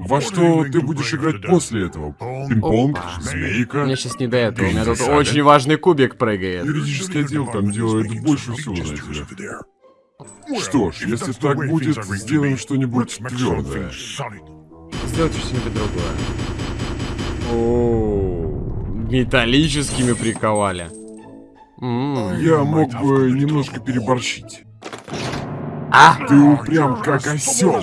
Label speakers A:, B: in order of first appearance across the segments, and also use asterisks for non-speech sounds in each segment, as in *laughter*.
A: Во что ты будешь играть после этого? Пинг-понг? Змейка?
B: Мне сейчас не до этого. У меня тут очень важный кубик прыгает.
A: Юридический отдел там делает больше всего, знаете ли. Что ж, если так будет, сделаем что-нибудь твердое.
B: Сделайте что-нибудь другое. О, металлическими приковали. М.
A: Я мог бы немножко переборщить.
B: А!
A: Ты упрям как осел.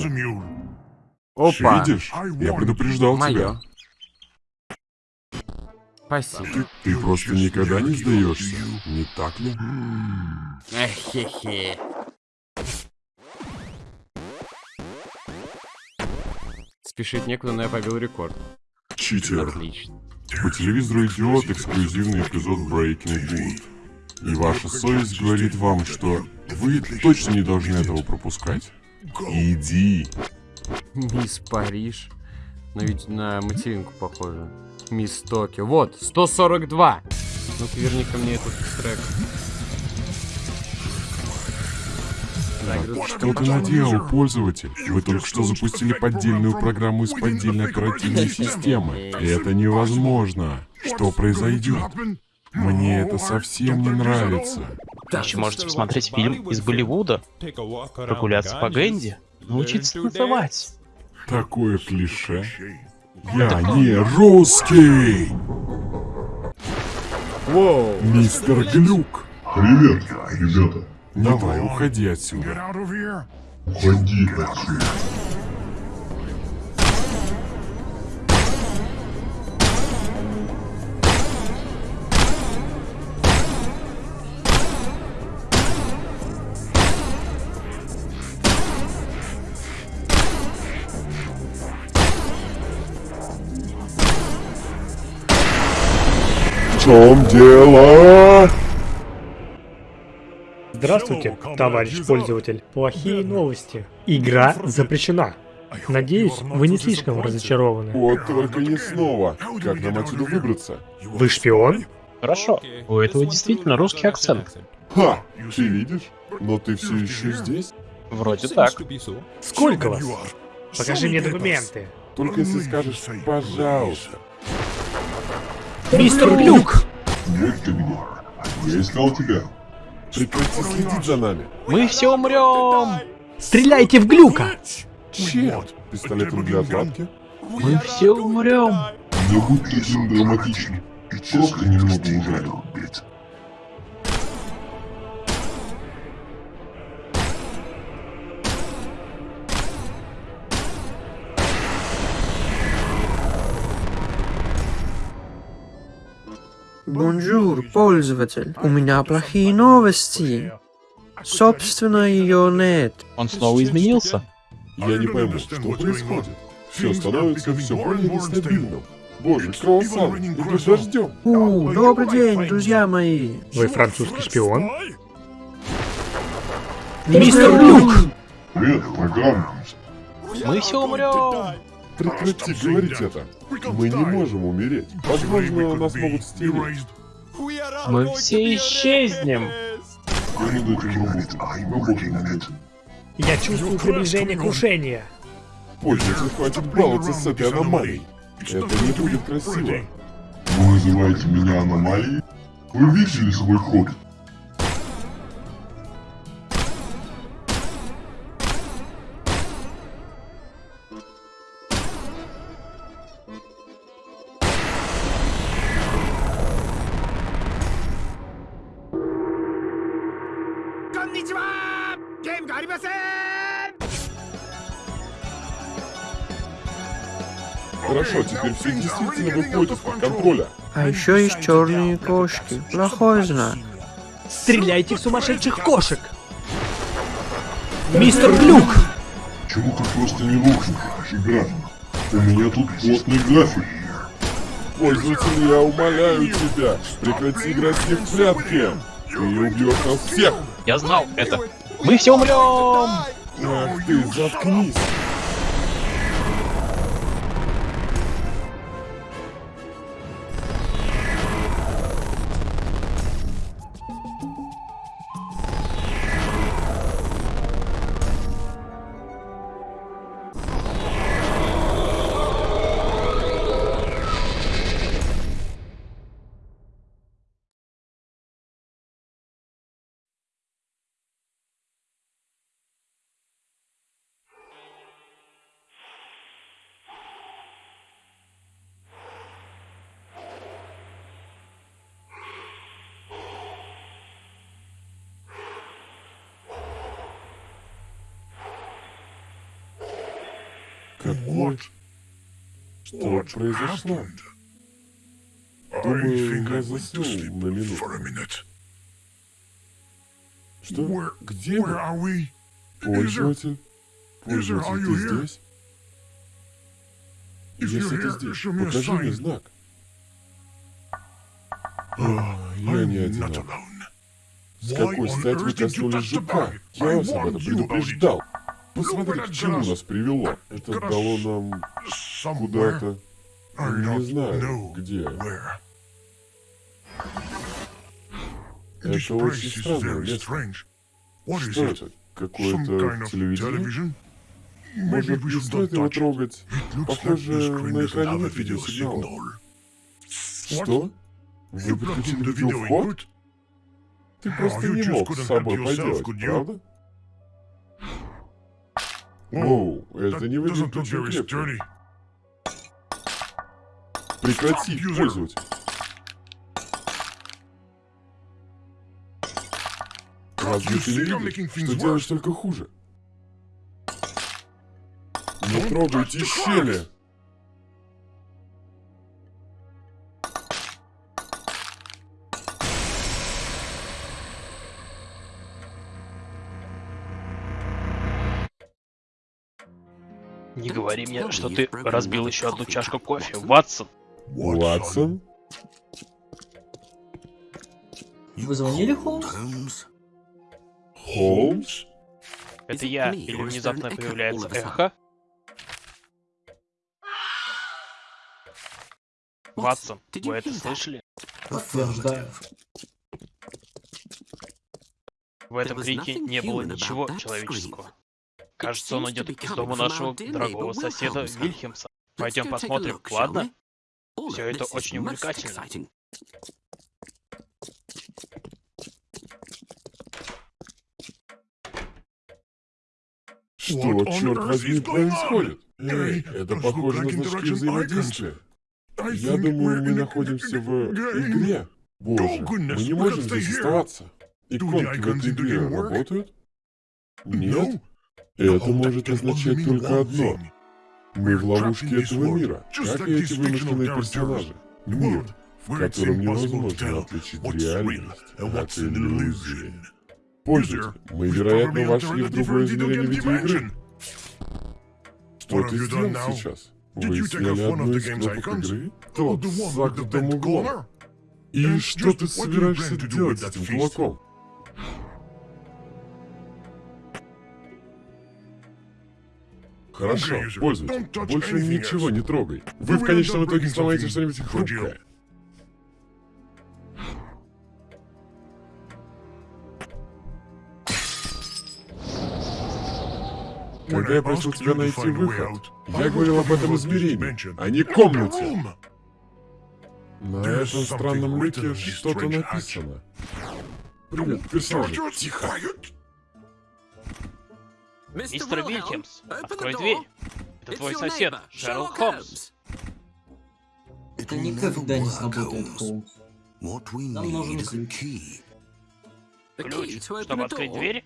B: Опа!
A: Видишь? Я предупреждал тебя.
B: Мое. Спасибо.
A: Ты, ты просто никогда не сдаешься, не так ли?
B: Эхе-хе. Спешить некуда, но я побил рекорд.
A: Читер.
B: Отлично.
A: По телевизору идет эксклюзивный эпизод Breaking Good. И ваша совесть говорит вам, что вы точно не должны этого пропускать. Иди.
B: Мисс Париж. Но ведь на материнку похоже. Мисс Токио. Вот, 142. Ну-ка, верни-ка мне этот трек.
A: Что ты наделал, пользователь? Вы только что запустили поддельную программу из поддельной оперативной системы. И это невозможно. Что произойдет? Мне это совсем не нравится.
C: Еще можете посмотреть фильм из Болливуда, прогуляться по Гэнди, научиться танцевать.
A: Такое клише. Я не русский!
B: Воу.
A: Мистер Глюк!
D: Привет, ребята.
A: Давай, уходи отсюда.
D: Уходи отсюда.
A: Чем дело?
E: Здравствуйте, товарищ пользователь. Плохие новости. Игра запрещена. Надеюсь, вы не слишком разочарованы.
A: Вот только не снова. Как нам отсюда выбраться?
E: Вы шпион?
C: Хорошо, у этого действительно русский акцент.
A: Ха! Ты видишь? Но ты все еще здесь?
C: Вроде так.
E: Сколько вас? Покажи мне документы.
A: Только если скажешь «пожалуйста».
E: Мистер Глюк!
D: Меня. Я искал тебя.
A: Прекрати следить за нами.
C: Мы все умрем!
E: Стреляйте в Глюка!
A: Чем? Пистолетом для отладки?
C: Мы все умрем!
D: Не будь таким драматичным. Просто немного ужалил.
F: Бонжур, пользователь. У меня плохие новости. Собственно, ее нет.
C: Он снова изменился?
A: Я не пойму, что происходит. Все становится все более нестабильным. Боже, круассан, иди дождем.
F: У, добрый день, друзья мои.
E: Вы французский шпион? Мистер Глюк!
D: Привет, программа.
C: Мы все умрем!
A: Прекрати говорить это. Мы не можем умереть. Возможно, нас могут стереть.
C: Мы все исчезнем!
D: Я этим
E: чувствую приближение крушения.
A: Пользователь, хватит баловаться с этой аномалией. Это не будет красиво.
D: Вы называете меня аномалией? Вы видели свой ход?
A: Хорошо, теперь все действительно выходит из-под контроля.
F: А еще есть черные кошки. Плохой знак.
E: Стреляйте в сумасшедших кошек! Мистер Глюк!
D: Почему ты просто не лучше игра? У меня тут плотный график.
A: Пользователь, я умоляю тебя, прекрати играть в прятки. Ты убьешь нас всех.
C: Я знал это! Мы все умрем!
A: Ах ты, заткнись. Какой? Что произошло? Думаю, я заснул на минуту. Что? Где мы? Пользователь? Пользователь, ты здесь? Если ты здесь, покажи мне знак. А, Я не одинок. С какой стати вы коснулись жука? Я вас об этом предупреждал. Посмотри, к чему нас привело. Это дало нам куда-то... Не знаю, где. Это очень странное. Что это? Какое-то телевидение? Может, не стоит его трогать? Похоже, на экране нет видеосигнала. Что? Вы подключили видеовход? Ты просто не мог с собой поделать, правда? Оу, это не выглядит очень крепко. Прекрати, пользователь. Разве ты не видишь, что делаешь только хуже? Не трогайте щели!
C: Говори мне, что ты разбил еще одну чашку кофе, Ватсон.
A: Ватсон?
G: Вы звонили, Холмс?
A: Холмс?
C: Это я, или внезапно появляется эхо? Ватсон, вы это слышали?
G: Подтверждаю.
C: В этом крике не было ничего человеческого. Кажется, он идет из дома нашего дорогого соседа Вильхемса. Пойдем посмотрим, ладно? Все это очень увлекательно.
A: Что, черт возьми, происходит? Эй, это похоже на значки взаимодействия. Я думаю, мы находимся в игре. Боже, мы не можем здесь оставаться. Иконки в этой игре работают? Нет? Это может означать только одно. Мы в ловушке этого мира, как и эти вымышленные персонажи. Мир, в котором невозможно отличить реальность от иллюзии. Пользователь, мы, вероятно, вошли в другое измерение видеоигры. Что ты сделал сейчас? Вы сняли одну из кнопок игры? Тот с загнутым углом. И что ты собираешься делать с этим кулаком? Хорошо, пользуйтесь. Больше ничего не трогай. Вы в конечном итоге сломаете что-нибудь хрупкое. Когда я просил тебя найти выход, я говорил об этом измерении, а не комнате. На этом странном люке что-то написано. Привет, персонажи. Тихо.
C: Мистер Вильхемс, открой дверь. Это твой сосед, Шерлок Холмс.
G: Это никогда не сработает, Холмс. Нам нужен ключ.
C: Ключ, чтобы открыть дверь?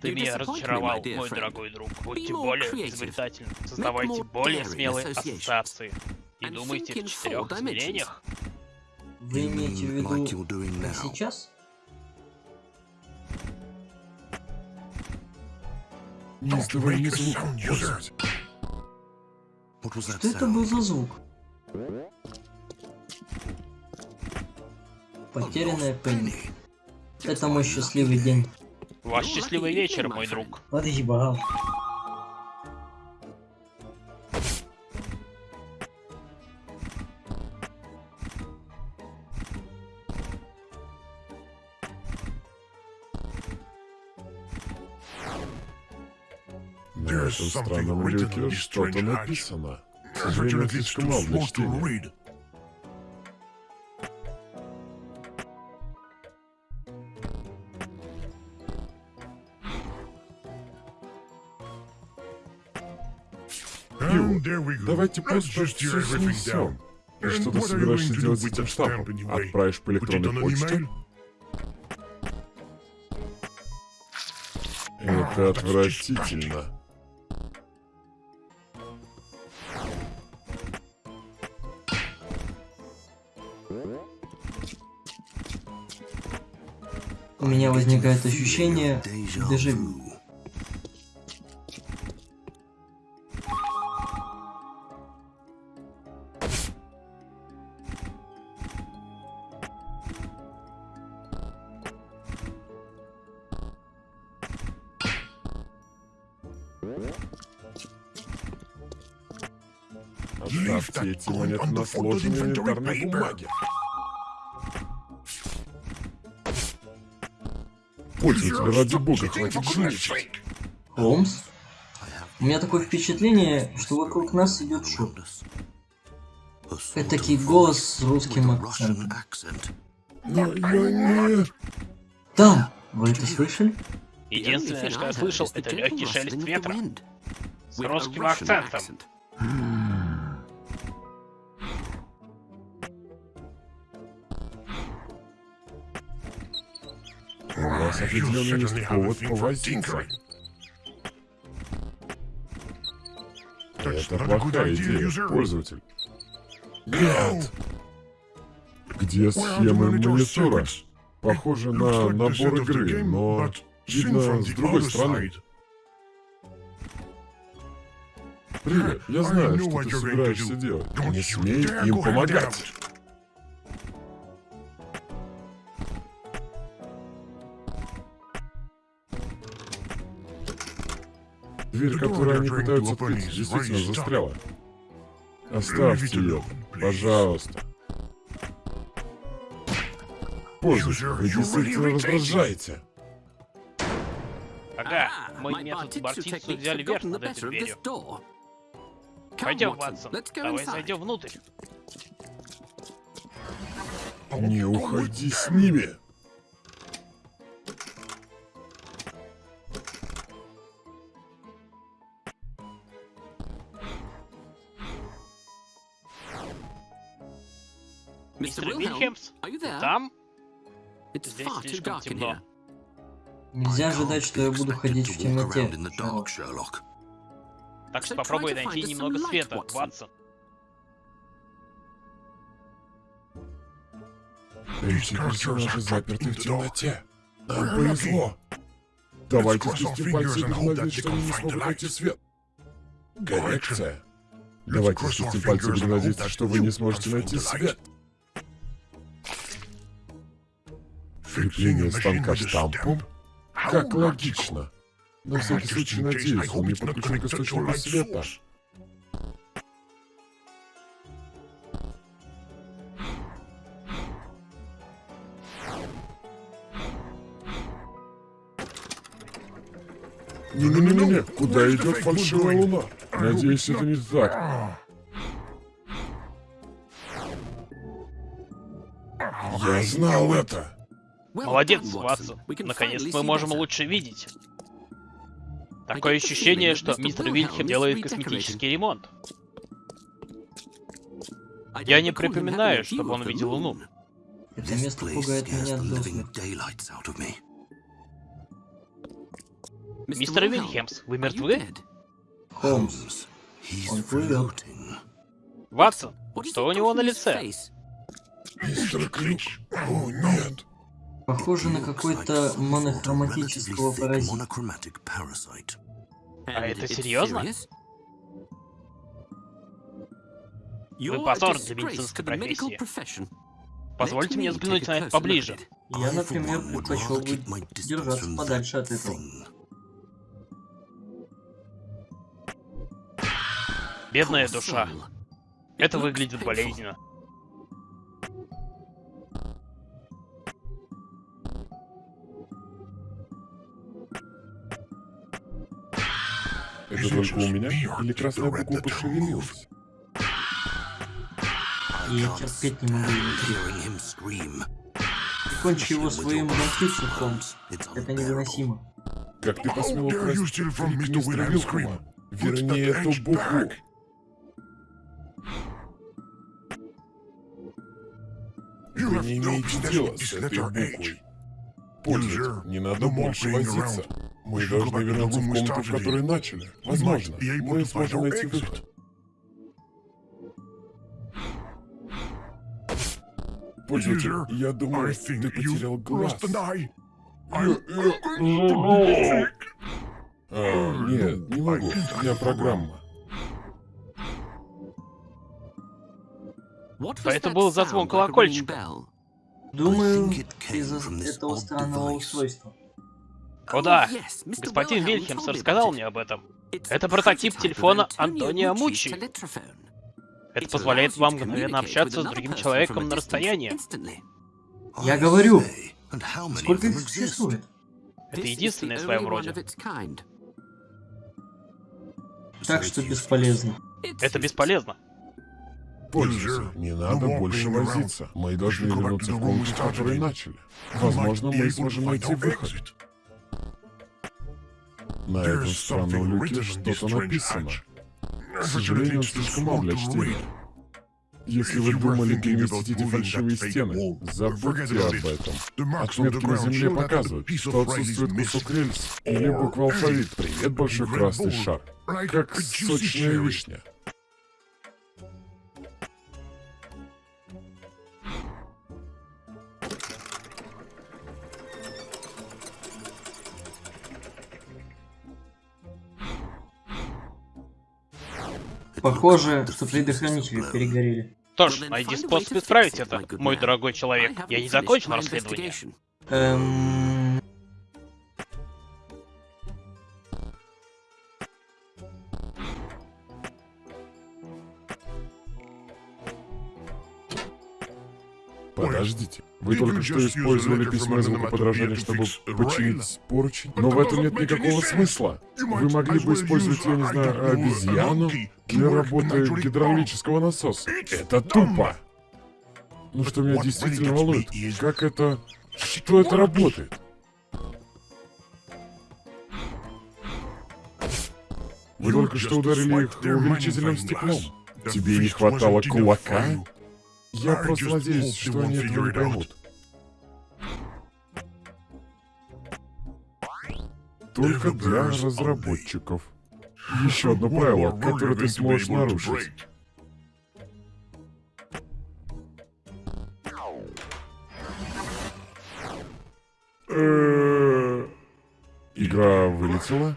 C: Ты меня разочаровал, мой дорогой друг. Будьте более изобретательны, создавайте более смелые ассоциации. И думайте в четырех измерениях.
G: Вы имеете в виду сейчас?
A: Не издавай ни звука.
G: Что это был за звук? Потерянная Пенни. Это мой счастливый день.
C: Ваш счастливый вечер, мой друг.
G: Отъебал.
A: На странном люке что-то написано. К сожалению, слишком мало для чтения. Давайте просто все снесем. И что ты собираешься делать с этим штампом? Отправишь по электронной почте? Это отвратительно.
G: Меня возникает ощущение дежавю.
A: Оставьте эти монеты на сложенной инвентарной бумаге. Пользователь, ради бога, хватит жульничать.
G: Холмс? У меня такое впечатление, что вокруг нас идет шум. Этакий голос с русским акцентом.
A: Но я не...
G: Да, вы это слышали?
C: Единственное, что я слышал, это легкий шелест ветра. С русским акцентом.
A: У вас определенно есть повод повозиться. Это плохая идея, пользователь. Нет! Где схемы монитора? Похоже на набор игры, но видно с другой стороны. Привет, я знаю, что ты собираешься делать. Не смей им помогать. Дверь, которую они пытаются открыть, действительно застряла. Оставьте ее, пожалуйста. Пользуйтесь, вы действительно раздражаете.
C: Ага, мой метод бортицу взяли верх над этой дверью. Пойдем, Ватсон, давай зайдем внутрь.
A: Не уходи с ними.
C: Мистер Вильхемс, там? Здесь слишком темно.
G: Нельзя ожидать, что я буду ходить в темноте. Шерлок.
C: Так что попробуй найти немного света, Ватсон.
A: Эти персонажи заперты в темноте. Нам повезло. Давайте спустим пальцы и надеяться, что они не смогут найти свет. Коррекция. Давайте спустим пальцы и надеяться, что вы не сможете найти свет. Крепление станка штампом? Как логично. На всякий случай надеюсь, он не подключен к источнику света. Не-не-не-не, куда идет фальшивая луна? Надеюсь, это не так. Я знал это.
C: Молодец, Ватсон. Наконец мы можем лучше видеть. Такое ощущение, что мистер Вильхем делает косметический ремонт. Я не припоминаю, чтобы он видел Луну.
G: Это место пугает меня.
C: Мистер Вильхемс, вы мертвы?
G: Холмс. Он.
C: Ватсон, что у него на лице?
A: Мистер Ключ. О, нет.
G: Похоже на какой-то монохроматического паразита.
C: А это серьезно? Вы позор для медицинской профессии. Позвольте мне взглянуть на это поближе.
G: Я, например, предпочел бы держаться подальше от этого.
C: Бедная душа. Это выглядит болезненно.
A: Это только у меня? Или красная буква пошевелилась?
G: Я терпеть не могу его Кончи его своим Холмс. Это невыносимо.
A: Как ты посмел украсть крик мистера Вилкома? Верни эту букву. Вы не имеете дела с этой буквой. Пользователь, не надо больше возиться. Мы должны вернуться в комнату, в которой начали. Возможно, мы сможем найти выход. Пользователь, я думаю, ты потерял глаз. А, нет, не могу. У меня программа.
C: Что это был за звон колокольчика?
G: Думаю, из-за этого странного устройства.
C: О да, господин Вильхемс рассказал мне об этом. Это прототип телефона Антонио Мучи. Это позволяет вам мгновенно общаться с другим человеком на расстоянии.
G: Я говорю, сколько их существует?
C: Это единственное в своем роде.
G: Так что бесполезно.
C: Это бесполезно.
A: Пользуйся. Не надо больше возиться. Мы должны вернуться в комнату, с которой начали. Возможно, мы сможем найти выход. На этом странном люке что-то написано. К сожалению, слишком мал для чтения. Если вы думали переместить фальшивые стены, забудьте об этом. Отметки на земле показывают, что отсутствует кусок рельс или буква алфавит. Привет, большой красный шар. Как сочная вишня.
G: Похоже, что предохранители перегорели.
C: Что ж, найди способ исправить это, мой дорогой человек. Я не закончил расследование.
G: Эм...
A: вы только что использовали письмо и звукоподражание, чтобы починить поручень? Но в этом нет никакого смысла. Вы могли бы использовать, я не знаю, обезьяну для работы гидравлического насоса. Это тупо! Ну что меня действительно волнует, как это... Что это работает? Вы только что ударили их увеличительным стеклом. Тебе не хватало кулака? Я просто надеюсь, что они этого не поймут. Только для разработчиков. Еще одно правило, которое ты сможешь нарушить. Э, Игра вылетела?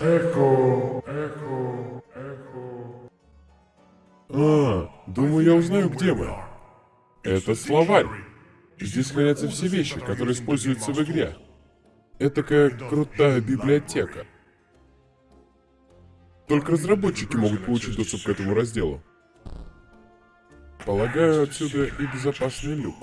A: Эхо, эхо, эхо. А, думаю, я узнаю, где мы. Это словарь. Здесь хранятся все вещи, которые используются в игре. Это такая крутая библиотека. Только разработчики могут получить доступ к этому разделу. Полагаю, отсюда и безопасный люк.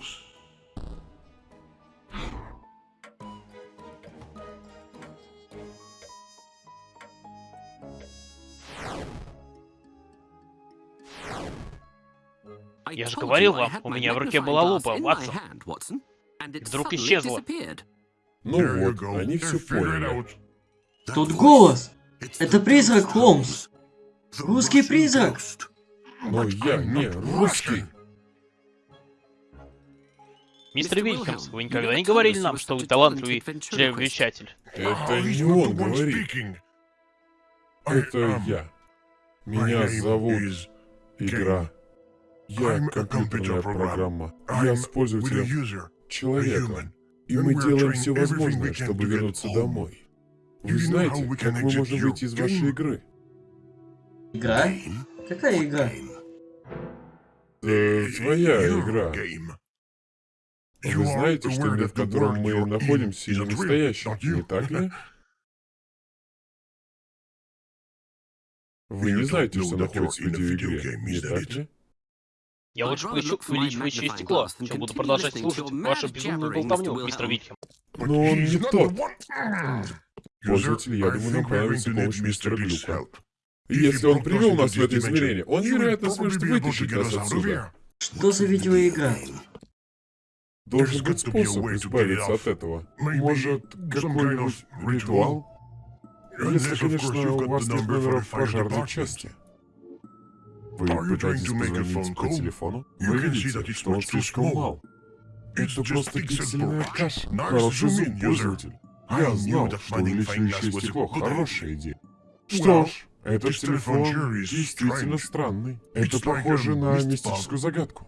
C: Я же говорил вам, у меня в руке была лупа, Ватсон. Вдруг исчезла.
A: Ну вот, они все поняли.
G: Тут голос! Это призрак, Холмс! Русский призрак!
A: Но я не русский.
C: Мистер Вильхамс, вы никогда не говорили нам, что вы талантливый чревовещатель.
A: Это не он говорит. Это я. Меня зовут Игра. Я компьютерная программа. Я с пользователем человеком. И мы делаем все возможное, чтобы вернуться домой. Вы знаете, как мы можем выйти из вашей игры?
G: Игра? Какая игра?
A: Э, твоя игра. Вы знаете, что мир, в котором мы находимся, не настоящий, не так ли? *laughs* Вы не знаете, что находится в видеоигре, не так ли?
C: Я лучше включу увеличивающее стекло, чем буду продолжать слушать вашу безумную болтовню, мистер Вильхам.
A: Но он не тот. Пользователь, я думаю, нам понадобится помощь мистера Глюка. И если он привел нас в это измерение, он, вероятно, сможет вытащить нас отсюда.
G: Что за видеоигра?
A: Должен быть способ избавиться от этого. Может, какой-нибудь ритуал? Если, конечно, у вас нет номера в пожарной части. Вы пытаетесь позвонить по телефону? Вы видите, что он слишком мал. Это просто пиксельная каша. Хороший зум, пользователь. Я знал, что увеличивающее стекло — хорошая идея. Что ж, этот телефон действительно странный. Это похоже на мистическую загадку.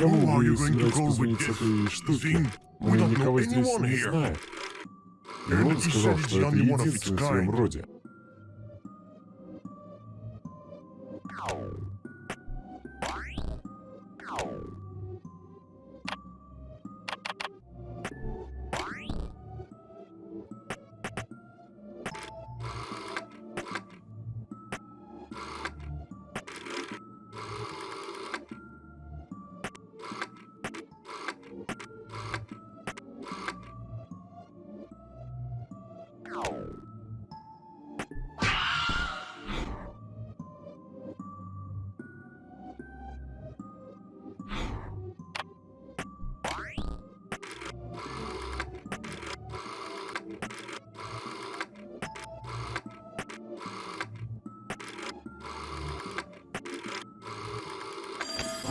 A: Кому вы собираетесь с этой штуки? Мы никого здесь не знаем. И он сказал, что это единственный в своем роде.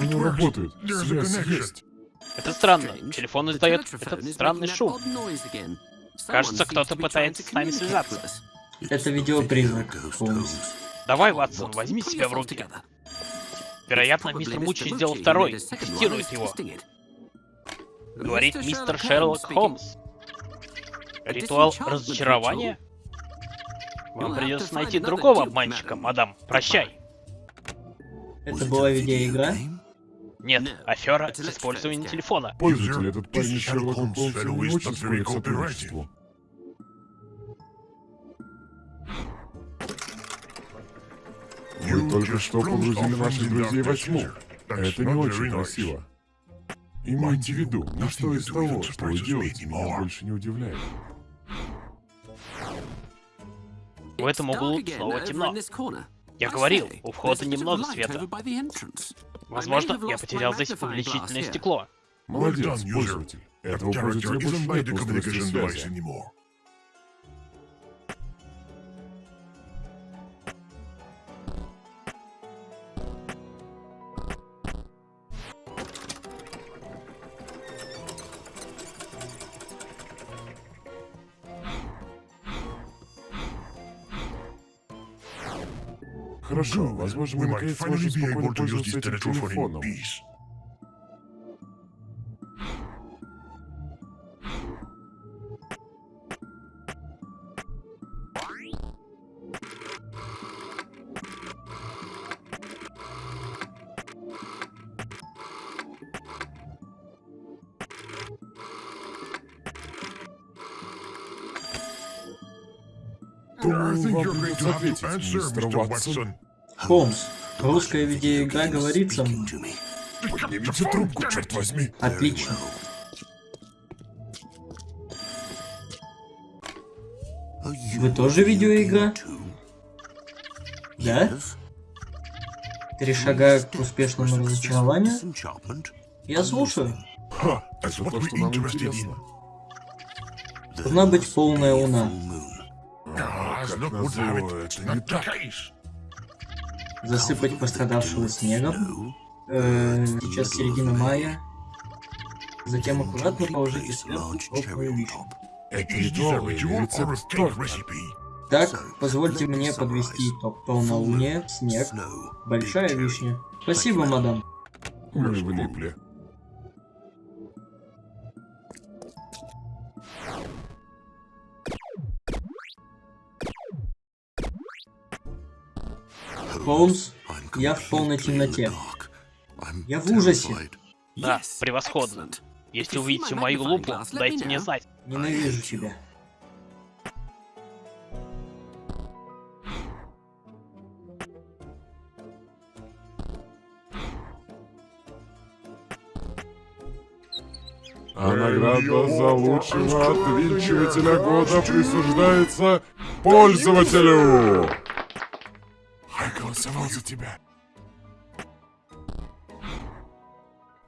A: Они работают. Связь есть.
C: Это странно. Телефон издает этот странный шум. Кажется, кто-то пытается с нами связаться.
G: Это видеопризрак, Холмс.
C: Давай, Ватсон, возьми себя в руки. Вероятно, мистер Мучи сделал второй, тестирует его. Говорит мистер Шерлок Холмс. Ритуал разочарования? Вам придется найти другого обманщика, мадам. Прощай.
G: Это была видеоигра?
C: Нет, афера с использованием телефона.
A: Пользователь, этот парень из Шерлока Холмса не очень склонен к сотрудничеству. Вы только что погрузили наших друзей во тьму. Это не очень красиво. Имейте в виду, ничто из того, что вы делаете, меня больше не удивляет.
C: В этом углу снова темно. Я говорил, у входа немного света. Возможно, я потерял здесь увеличительное стекло.
A: Молодец, пользователь. Больше нет в устройстве связи. Хорошо, возможно, мы наконец сможем спокойно пользоваться этим телефоном. Думаю, вам придется ответить, мистер Ватсон.
G: Холмс, русская видеоигра говорит со мной.
A: Поднимите трубку, черт возьми.
G: Отлично. Вы тоже видеоигра? Да? Три шага к успешному разочарованию? Я слушаю.
A: Ха, это то, что нам интересно.
G: Должна быть полная луна.
A: А, как назло, это не так.
G: Засыпать пострадавшего снегом. Э, сейчас середина мая. Затем аккуратно положите сверху теплую вишню. Так, позвольте мне подвести итог. Полнолуние, снег, большая вишня. Спасибо, мадам.
A: Мы влипли.
G: Холмс, я в полной темноте. Я в ужасе.
C: Да, превосходно. Если увидите мою лупу, дайте мне знать.
G: Ненавижу тебя.
A: А награда за лучшего отвинчивателя года присуждается пользователю! За тебя.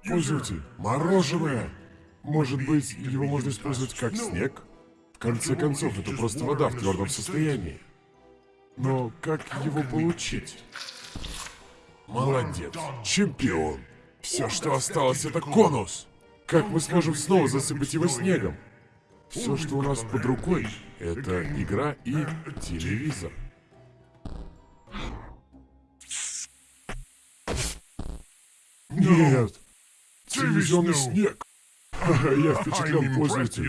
A: Пользователь, мороженое. Может быть, его можно использовать как снег? В конце концов, это просто вода в твердом состоянии. Но как его получить? Молодец, чемпион. Все, что осталось, это конус. Как мы сможем снова засыпать его снегом? Все, что у нас под рукой, это игра и телевизор. Нет. Телевизионный снег. Я впечатлен пользователь.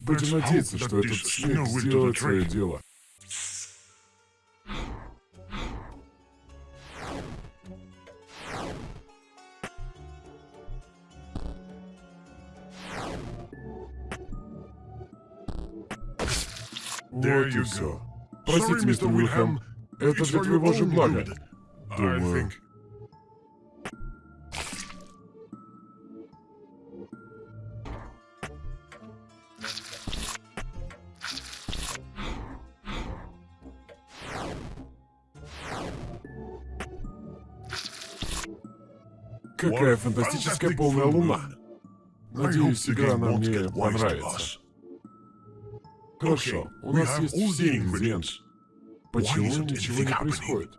A: Будем надеяться, что этот снег сделает свое дело. Вот и все. Простите, мистер Уилхэм, это для твоего же блага. Думаю. Какая фантастическая полная луна. Надеюсь, игра нам мне понравится. Хорошо, у нас есть все ингредиенты. Почему ничего не происходит?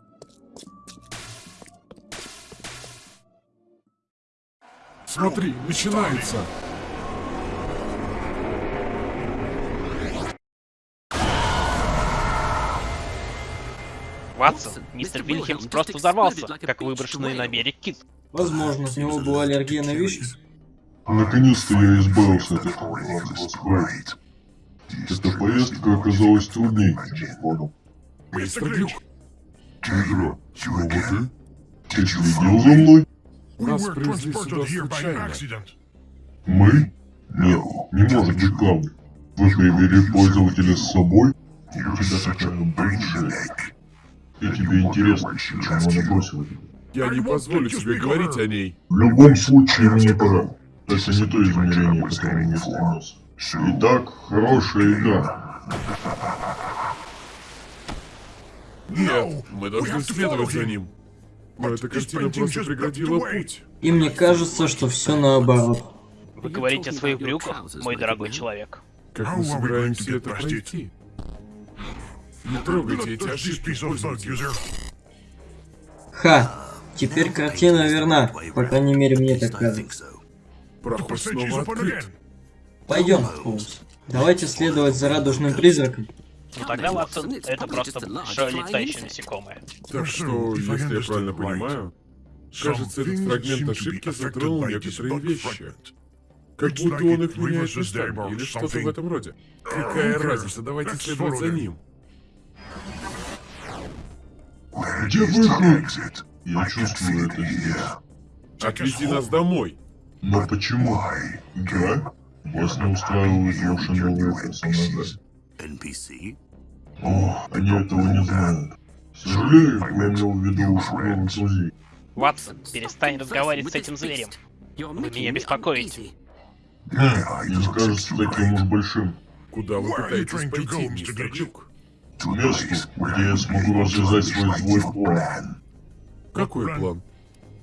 A: Смотри, начинается!
C: Ватсон, мистер Вильхемс просто взорвался, как выброшенный на берег кит.
G: Возможно, у него была аллергия на вещи.
D: Наконец-то я избавился от этого справа. Эта поездка оказалась труднее, чем понял.
A: Мистер Глюк,
D: Игра, снова ты? Ты следил за мной?
A: нас привезли сюда случайно.
D: Мы? Нет, не может быть правда. Вы привели пользователя с собой? У тебя такая большая. И тебе интересно, почему она бросила тебя?
A: Я не позволю тебе говорить о ней.
D: В любом случае, мне пора. Это не то измерение, которое мне стремился. Итак, хорошая игра.
A: Нет, мы должны следовать за ним. Но эта картина просто преградила путь.
G: И мне кажется, что все наоборот.
C: Вы говорите о своих брюках, мой дорогой человек.
A: Как мы собираемся это пройти? Не трогайте эти ошибки.
G: Ха! Теперь картина верна. По крайней мере, мне так кажется.
A: Проход снова открыт.
G: Пойдем, Холмс. Давайте следовать за радужным призраком.
C: Ну тогда, Ватсон, это просто большое летающее насекомое.
A: Так что, если я правильно понимаю, кажется, этот фрагмент ошибки затронул некоторые вещи. Как будто он их меняет местами, или что-то в этом роде. Какая разница, давайте следовать за ним.
D: Где выход? Я чувствую это здесь.
A: Отвези нас домой.
D: Но почему? Игра? Вас не устраивают ваши новые персонажи? О, они этого не знают. Сожалею, я имел в виду новых друзей.
C: Ватсон, перестань разговаривать с этим зверем. Вы меня беспокоите.
D: Хм, не скажется таким уж большим.
A: Куда вы пытаетесь пойти, мистер Глюк?
D: К месту, где я смогу развязать свой злой план.
A: Какой план?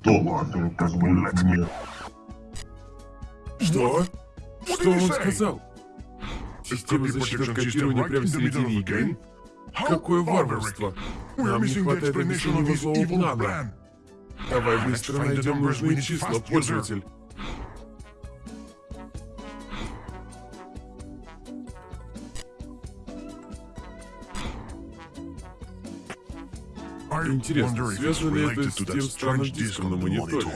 D: То, который позволит мне...
A: Что? Что он сказал? Система защиты от копирования прямо в середине игры? Какое варварство! Нам не хватает объяснения злого плана. Давай быстро найдем нужные числа, пользователь. Интересно, связано ли это с тем странным диском на мониторе?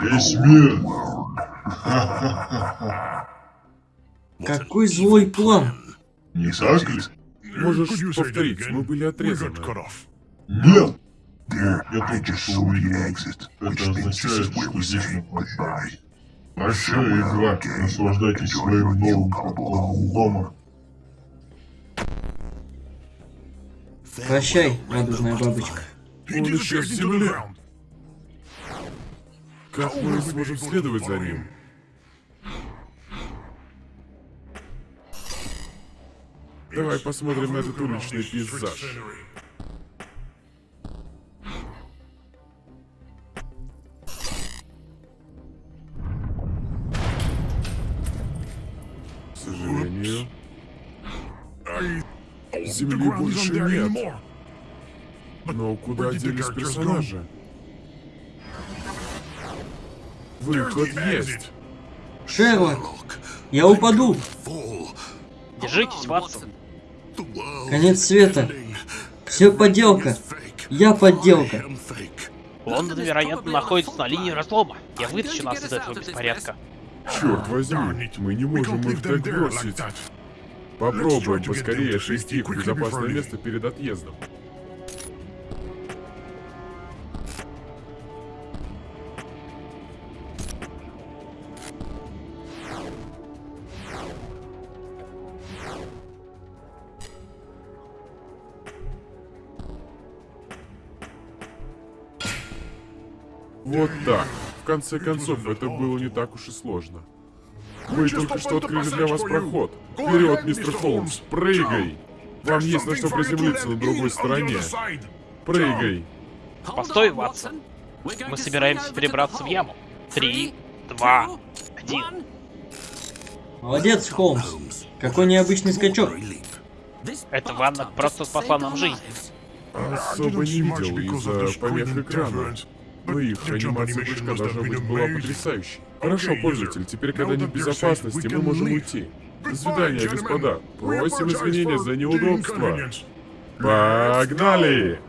D: Весь мир! *laughs*
G: Какой злой план!
D: Не так ли?
A: Можешь повторить, мы были отрезаны.
D: Нет! Я только что увидел экзит. Это означает, что здесь мы прощаем. Прощай, игра. Наслаждайтесь своим новым покоем дома.
G: Прощай, радужная бабочка.
A: Он исчез в земле. Как мы сможем следовать за ним? Давай посмотрим на этот уличный пейзаж. К сожалению, земли больше нет. Но куда делись персонажи? Выход есть.
G: Шерлок, я упаду.
C: Держитесь, Ватсон.
G: Конец света. Все подделка. Я подделка.
C: Лондон, вероятно, находится на линии разлома. Я вытащу нас из этого беспорядка.
A: Черт возьми, мы не можем их так бросить. Попробуем поскорее их в безопасное место перед отъездом. Вот так. В конце концов, это было не так уж и сложно. Мы только что открыли для вас проход. Вперед, мистер Холмс, прыгай! Вам есть на что приземлиться на другой стороне. Прыгай!
C: Постой, Ватсон. Мы собираемся перебраться в яму. Три, два, один.
G: Молодец, Холмс. Какой необычный скачок.
C: Эта ванна просто спасла нам жизнь.
A: Особо не видел из-за помех экрана. Но их анимация прыжка должна быть была потрясающей. Хорошо, пользователь, теперь, когда в безопасности, мы можем уйти. До свидания, господа. Просим извинения за неудобство. Погнали!